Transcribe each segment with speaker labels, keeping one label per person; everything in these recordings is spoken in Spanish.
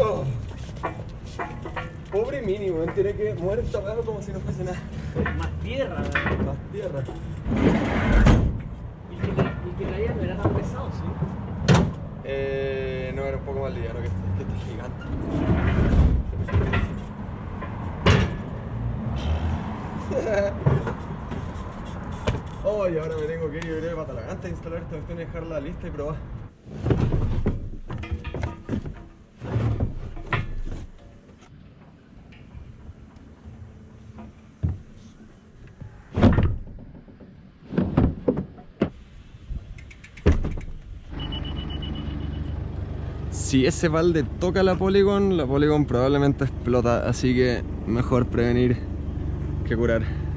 Speaker 1: Oh. Pobre mini, weón, tiene que mover esta como si no fuese nada.
Speaker 2: Más tierra.
Speaker 1: Más tierra.
Speaker 2: Y que, y que caía no era tan pesado, ¿sí?
Speaker 1: Eh, no, era un poco más liviano que este, que este gigante. Oh, y ahora me tengo que ir yo creo, para Talagante a instalar esta cuestión y dejarla lista y probar. Si ese balde toca la Polygon, la Polygon probablemente explota, así que mejor prevenir que curar.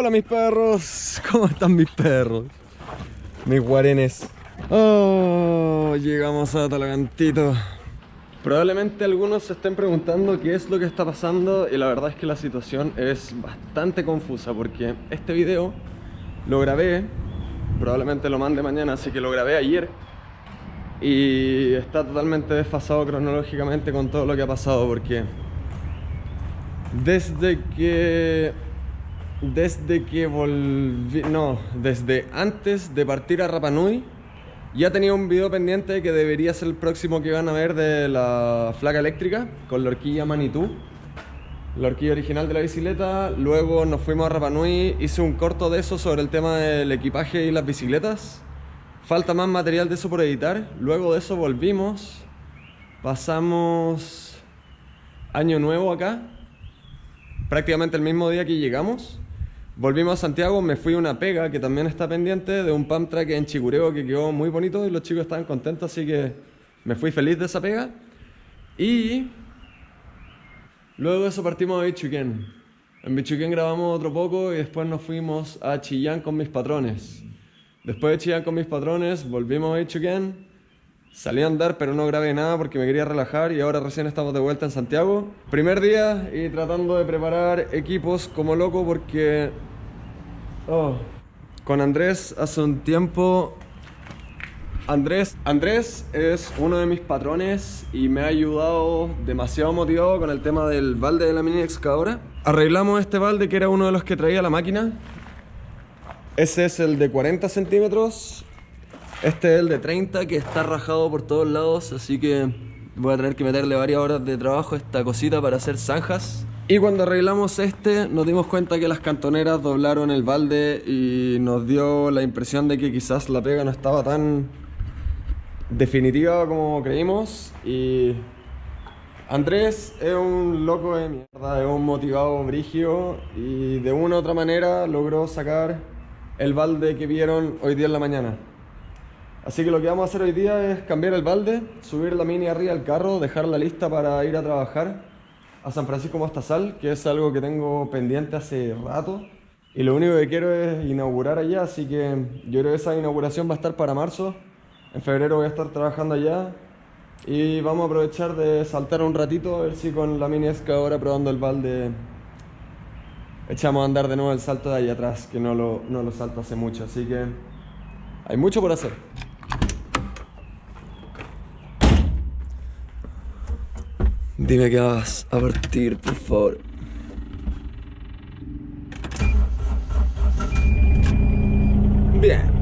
Speaker 1: Hola mis perros, ¿cómo están mis perros? Mis guarenes. Oh, llegamos a Talagantito. Probablemente algunos se estén preguntando qué es lo que está pasando y la verdad es que la situación es bastante confusa porque este video lo grabé, probablemente lo mande mañana, así que lo grabé ayer y está totalmente desfasado cronológicamente con todo lo que ha pasado porque desde que desde que volví, no, desde antes de partir a Rapanui, ya tenía un video pendiente que debería ser el próximo que van a ver de la flaca eléctrica con la horquilla Manitú, la horquilla original de la bicicleta. Luego nos fuimos a Rapanui, hice un corto de eso sobre el tema del equipaje y las bicicletas. Falta más material de eso por editar. Luego de eso volvimos, pasamos año nuevo acá, prácticamente el mismo día que llegamos. Volvimos a Santiago, me fui a una pega que también está pendiente de un pump track en Chicureo que quedó muy bonito y los chicos estaban contentos, así que me fui feliz de esa pega. Y luego de eso partimos a Bichuquén. En Bichuquén grabamos otro poco y después nos fuimos a Chillán con mis patrones. Después de Chillán con mis patrones, volvimos a Bichuquén. Salí a andar, pero no grabé nada porque me quería relajar y ahora recién estamos de vuelta en Santiago. Primer día y tratando de preparar equipos como loco porque... Oh. Con Andrés hace un tiempo... Andrés, Andrés es uno de mis patrones y me ha ayudado demasiado motivado con el tema del balde de la mini excavadora. Arreglamos este balde que era uno de los que traía la máquina. Ese es el de 40 centímetros este es el de 30 que está rajado por todos lados, así que voy a tener que meterle varias horas de trabajo a esta cosita para hacer zanjas. Y cuando arreglamos este nos dimos cuenta que las cantoneras doblaron el balde y nos dio la impresión de que quizás la pega no estaba tan definitiva como creímos y Andrés es un loco de mierda, es un motivado brigio y de una u otra manera logró sacar el balde que vieron hoy día en la mañana. Así que lo que vamos a hacer hoy día es cambiar el balde, subir la mini arriba al carro, dejarla lista para ir a trabajar a San Francisco Mostazal, que es algo que tengo pendiente hace rato. Y lo único que quiero es inaugurar allá, así que yo creo que esa inauguración va a estar para marzo. En febrero voy a estar trabajando allá. Y vamos a aprovechar de saltar un ratito, a ver si con la mini excavadora probando el balde echamos a andar de nuevo el salto de ahí atrás, que no lo, no lo salto hace mucho. Así que hay mucho por hacer. Dime que vas a partir, por favor. Bien.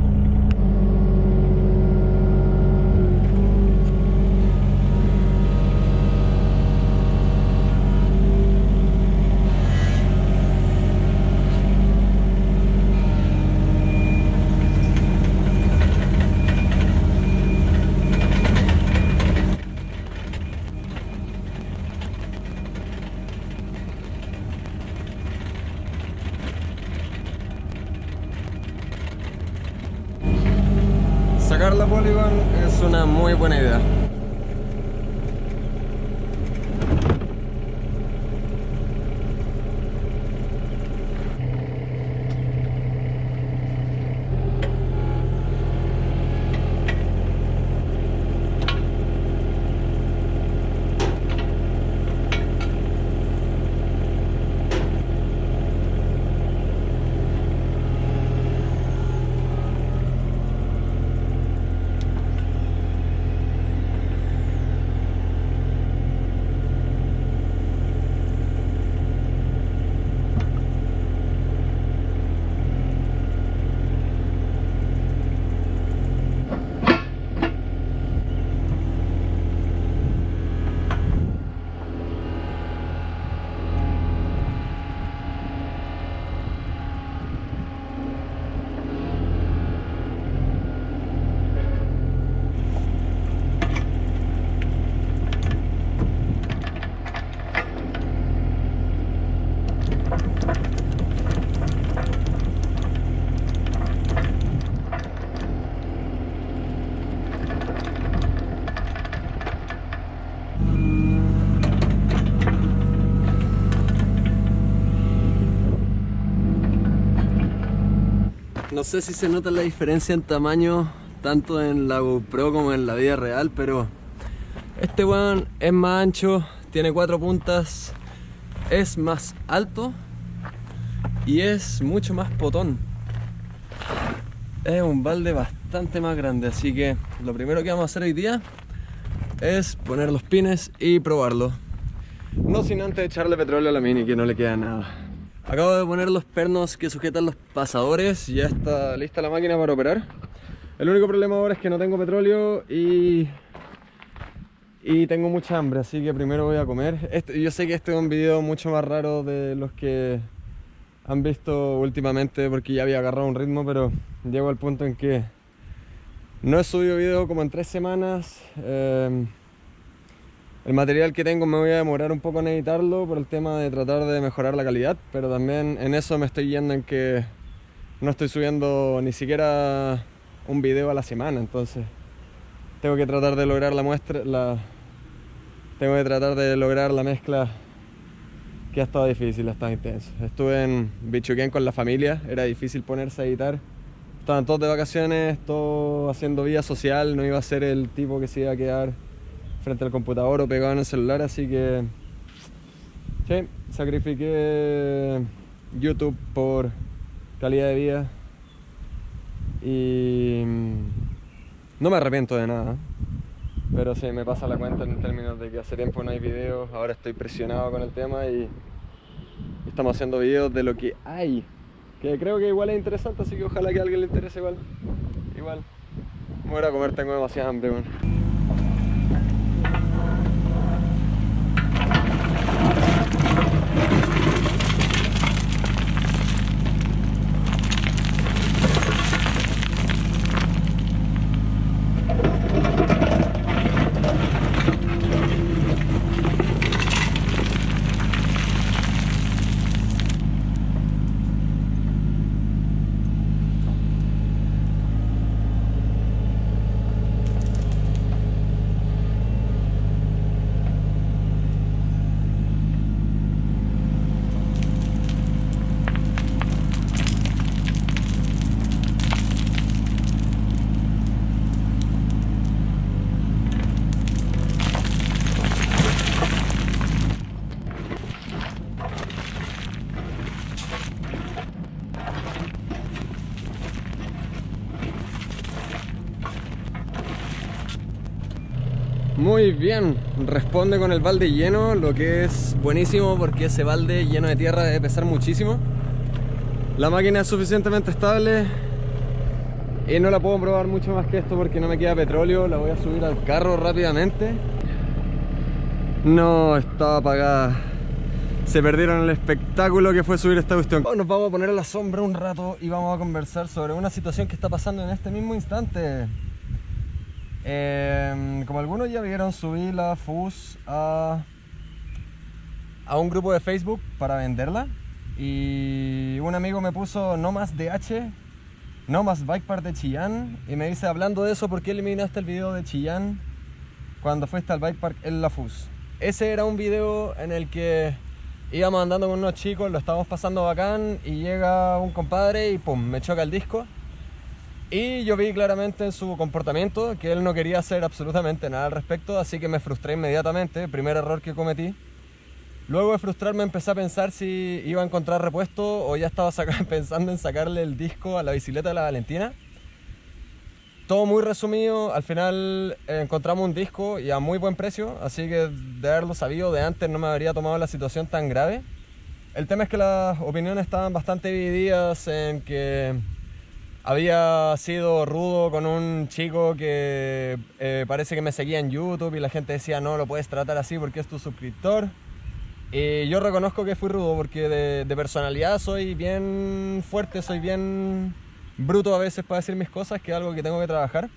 Speaker 1: La Polygon es una muy buena idea. No sé si se nota la diferencia en tamaño tanto en la GoPro como en la vida real, pero este weón es más ancho, tiene cuatro puntas, es más alto y es mucho más potón. Es un balde bastante más grande, así que lo primero que vamos a hacer hoy día es poner los pines y probarlo. No sin antes echarle petróleo a la mini, que no le queda nada. Acabo de poner los pernos que sujetan los pasadores, ya está lista la máquina para operar. El único problema ahora es que no tengo petróleo y, y tengo mucha hambre, así que primero voy a comer. Este, yo sé que este es un video mucho más raro de los que han visto últimamente porque ya había agarrado un ritmo, pero llego al punto en que no he subido video como en tres semanas. Eh, el material que tengo me voy a demorar un poco en editarlo por el tema de tratar de mejorar la calidad, pero también en eso me estoy yendo en que no estoy subiendo ni siquiera un video a la semana, entonces tengo que tratar de lograr la muestra, la, tengo que tratar de lograr la mezcla que ha estado difícil, ha estado intenso. Estuve en Bichuquén con la familia, era difícil ponerse a editar. Estaban todos de vacaciones, todos haciendo vida social, no iba a ser el tipo que se iba a quedar frente al computador o pegado en el celular, así que sí, sacrifiqué YouTube por calidad de vida y mm, no me arrepiento de nada. Pero sí, me pasa la cuenta en términos de que hace tiempo no hay videos, ahora estoy presionado con el tema y estamos haciendo videos de lo que hay. Que creo que igual es interesante, así que ojalá que a alguien le interese igual. Igual. voy a comer, tengo demasiada hambre, Muy bien, responde con el balde lleno, lo que es buenísimo porque ese balde lleno de tierra debe pesar muchísimo. La máquina es suficientemente estable y no la puedo probar mucho más que esto porque no me queda petróleo. La voy a subir al carro rápidamente. No, estaba apagada. Se perdieron el espectáculo que fue subir esta cuestión. nos vamos a poner a la sombra un rato y vamos a conversar sobre una situación que está pasando en este mismo instante. Em, como algunos ya vieron, subí la FUS a, a un grupo de Facebook para venderla y un amigo me puso no más DH No más Bike Park de Chillán. Y me dice, hablando de eso, ¿por qué eliminaste el video de Chillán cuando fuiste al Bike Park en La Fus? Ese era un video en el que íbamos andando con unos chicos, lo estábamos pasando bacán y llega un compadre y pum, me choca el disco. Y yo vi claramente en su comportamiento que él no quería hacer absolutamente nada al respecto, así que me frustré inmediatamente, primer error que cometí. Luego de frustrarme empecé a pensar si iba a encontrar repuesto o ya estaba pensando en sacarle el disco a la bicicleta de la Valentina. Todo muy resumido, al final encontramos un disco y a muy buen precio, así que de haberlo sabido de antes no me habría tomado la situación tan grave. El tema es que las opiniones estaban bastante divididas en que había sido rudo con un chico que eh, parece que me seguía en YouTube y la gente decía no lo puedes tratar así porque es tu suscriptor. Y yo reconozco que fui rudo porque de, personalidad soy bien fuerte, soy bien bruto a veces para decir mis cosas, que es algo que tengo que trabajar.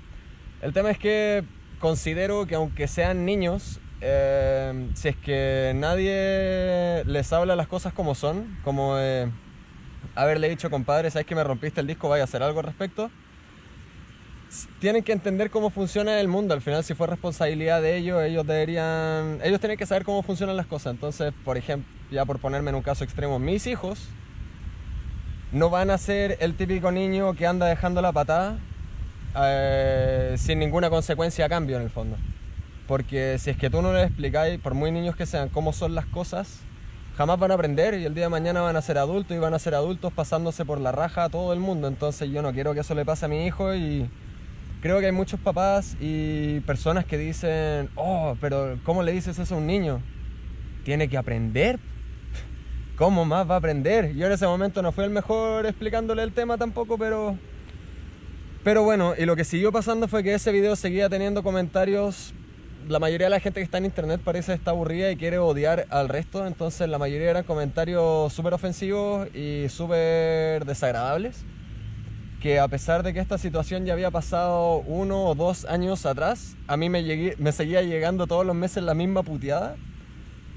Speaker 1: El tema es que considero que aunque sean niños, eh, si es que nadie les habla las cosas como son, como haberle dicho, compadre, sabes que me rompiste el disco, vaya a hacer algo al respecto. Tienen que entender cómo funciona el mundo. Al final, si fue responsabilidad de ellos, ellos deberían. Ellos tienen que saber cómo funcionan las cosas. Entonces, por ejemplo, ya por ponerme en un caso extremo, mis hijos no van a ser el típico niño que anda dejando la patada eh, sin ninguna consecuencia a cambio, en el fondo. Porque si es que tú no les explicáis, por muy niños que sean, cómo son las cosas, jamás van a aprender y el día de mañana van a ser adultos y van a ser adultos pasándose por la raja a todo el mundo. Entonces yo no quiero que eso le pase a mi hijo y creo que hay muchos papás y personas que dicen, oh, pero ¿cómo le dices eso a un niño? Tiene que aprender. ¿Cómo más va a aprender? Yo en ese momento no fui el mejor explicándole el tema tampoco, pero... Pero bueno, y lo que siguió pasando fue que ese video seguía teniendo comentarios la mayoría de la gente que está en internet parece está aburrida y quiere odiar al resto, entonces la mayoría eran comentarios súper ofensivos y súper desagradables, que a pesar de que esta situación ya había pasado uno o dos años atrás, a mí me, me seguía llegando todos los meses la misma puteada,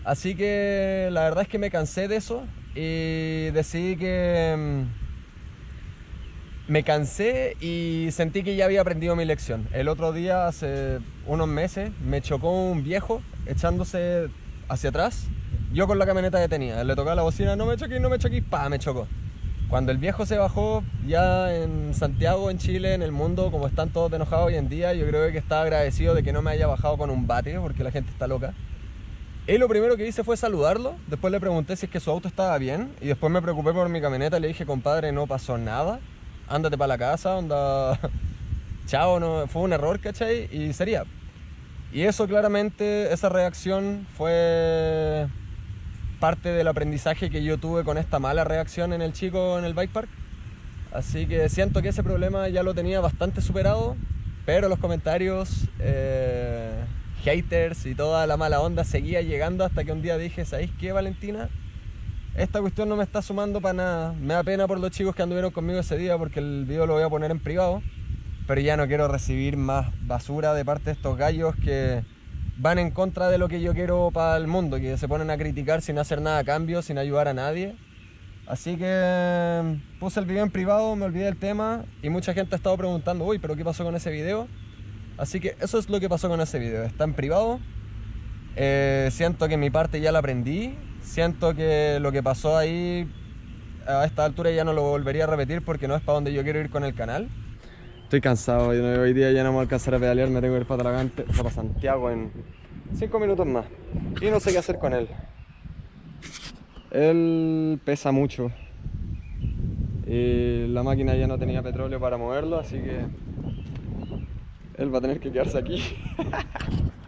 Speaker 1: así que la verdad es que me cansé de eso y decidí que mm, me cansé y sentí que ya había aprendido mi lección. El otro día, hace unos meses, me chocó un viejo echándose hacia atrás. Yo con la camioneta que tenía, le tocaba la bocina, no me choqué, no me choqué, pa, me chocó. Cuando el viejo se bajó, ya en Santiago, en Chile, en el mundo, como están todos enojados hoy en día, yo creo que estaba agradecido de que no me haya bajado con un bate, porque la gente está loca. Y lo primero que hice fue saludarlo, después le pregunté si es que su auto estaba bien, y después me preocupé por mi camioneta, le dije, compadre, no pasó nada ándate para la casa, onda, chao, no, fue un error, ¿cachai? Y sería. Y eso claramente, esa reacción fue parte del aprendizaje que yo tuve con esta mala reacción en el chico en el bike park. Así que siento que ese problema ya lo tenía bastante superado, pero los comentarios, eh, haters y toda la mala onda seguía llegando hasta que un día dije, ¿sabéis qué, Valentina? Esta cuestión no me está sumando para nada. Me da pena por los chicos que anduvieron conmigo ese día porque el video lo voy a poner en privado. Pero ya no quiero recibir más basura de parte de estos gallos que van en contra de lo que yo quiero para el mundo, que se ponen a criticar sin hacer nada a cambio, sin ayudar a nadie. Así que mm, puse el video en privado, me olvidé del tema y mucha gente ha estado preguntando, uy, pero ¿qué pasó con ese video? Así que eso es lo que pasó con ese video, está en privado. Eh, siento que mi parte ya la aprendí, siento que lo que pasó ahí a esta altura ya no lo volvería a repetir porque no es para donde yo quiero ir con el canal. Estoy cansado, hoy día ya no me voy a alcanzar a pedalear, me tengo que ir para Talagante, para Santiago en 5 minutos más. Y no sé qué hacer con él. Él pesa mucho. Y la máquina ya no tenía petróleo para moverlo, así que él va a tener que quedarse aquí.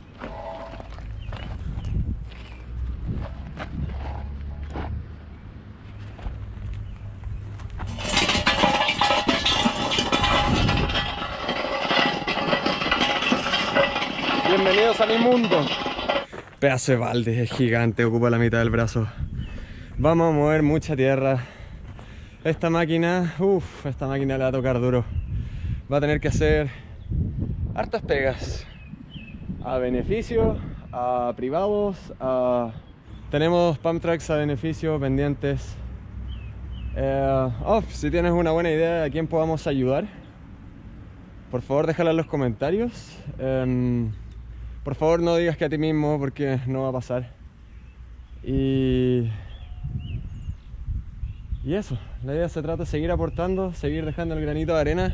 Speaker 1: Bienvenidos a mi mundo. Pedazo de balde, es gigante, ocupa la mitad del brazo. Vamos a mover mucha tierra. Esta máquina, uff, esta máquina le va a tocar duro. Va a tener que hacer hartas pegas. A beneficio, a privados, a... Tenemos pump tracks a beneficio pendientes. Eh, oh, si tienes una buena idea de a quién podamos ayudar, por favor déjala en los comentarios. Em, por favor no digas que a ti mismo porque no va a pasar. Y... Y eso, la idea se trata de seguir aportando, seguir dejando el granito de arena,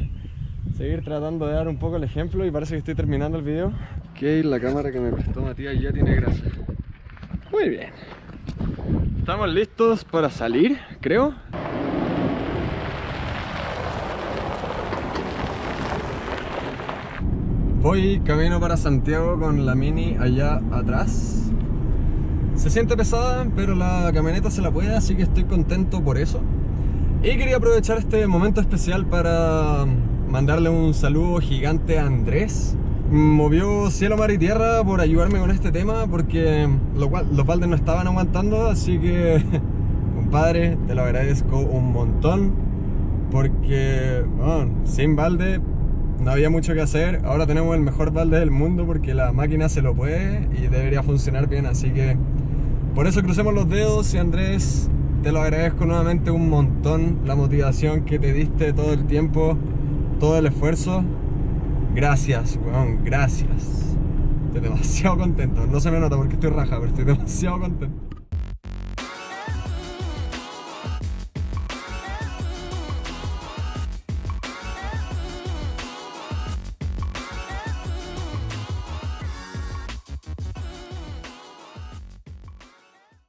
Speaker 1: seguir tratando de dar un poco el ejemplo y parece que estoy terminando el video. Ok, la cámara que me prestó Matías ya tiene grasa. Muy bien. Estamos listos para salir, creo. Voy camino para Santiago con la Mini allá atrás. Se siente pesada, pero la camioneta se la puede, así que estoy contento por eso. Y quería aprovechar este momento especial para mandarle un saludo gigante a Andrés. Movió cielo, mar y tierra por ayudarme con este tema, porque los, los baldes no estaban aguantando, así que, compadre, te lo agradezco un montón. Porque, bueno, sin balde no había mucho que hacer. Ahora tenemos el mejor balde del mundo porque la máquina se lo puede y debería funcionar bien. Así que por eso crucemos los dedos y Andrés, te lo agradezco nuevamente un montón. La motivación que te diste todo el tiempo, todo el esfuerzo. Gracias, weón, gracias. Estoy demasiado contento. No se me nota porque estoy raja, pero estoy demasiado contento.